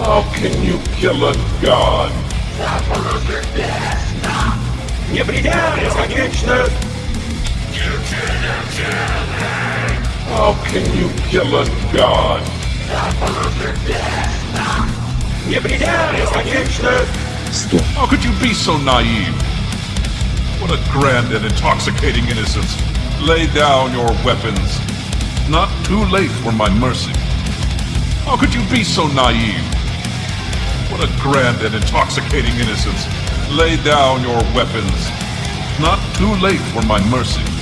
How can you kill a god? Не предел бесконечных! How can you kill a god? Не предел бесконечных! Стоп. How could you be so naive? What a grand and intoxicating innocence. Lay down your weapons. Not too late for my mercy. How could you be so naive? A grand and intoxicating innocence. Lay down your weapons. Not too late for my mercy.